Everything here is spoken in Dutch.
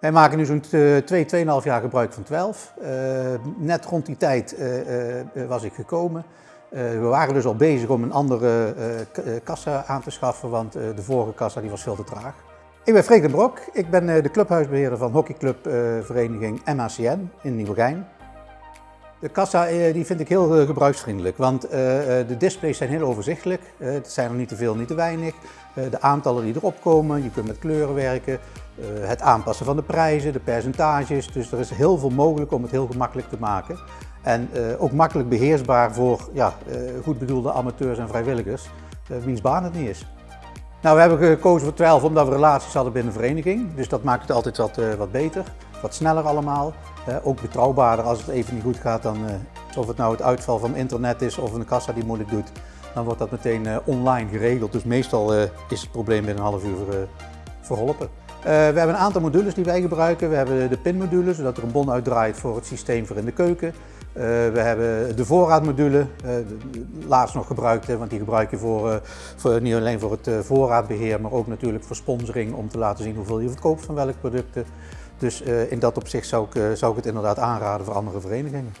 Wij maken nu zo'n 2, 2,5 jaar gebruik van 12. Uh, net rond die tijd uh, was ik gekomen. we waren dus al bezig om een andere kassa aan te schaffen, want de vorige kassa die was veel te traag. Ik ben Freek Brok, ik ben de clubhuisbeheerder van hockeyclubvereniging MACN in Nieuwegein. De kassa die vind ik heel gebruiksvriendelijk, want de displays zijn heel overzichtelijk. het zijn er niet te veel, niet te weinig. de aantallen die erop komen, je kunt met kleuren werken. het aanpassen van de prijzen, de percentages. Dus er is heel veel mogelijk om het heel gemakkelijk te maken. En ook makkelijk beheersbaar voor ja, goed bedoelde amateurs en vrijwilligers, wiens baan het niet is. Nou, we hebben gekozen voor 12 omdat we relaties hadden binnen de vereniging. Dus dat maakt het altijd wat, wat beter, wat sneller allemaal. Ook betrouwbaarder als het even niet goed gaat, dan, uh, of het nou het uitval van internet is of een kassa die moeilijk doet, dan wordt dat meteen online geregeld. Dus meestal is het probleem binnen een half uur verholpen. we hebben een aantal modules die wij gebruiken. We hebben de pinmodule, zodat er een bon uitdraait voor het systeem voor in de keuken. We hebben de voorraadmodule, uh, laatst nog gebruikt, want die gebruik je voor, voor niet alleen voor het voorraadbeheer, maar ook natuurlijk voor sponsoring om te laten zien hoeveel je verkoopt van welke producten. Dus in dat opzicht zou ik, zou ik het inderdaad aanraden voor andere verenigingen.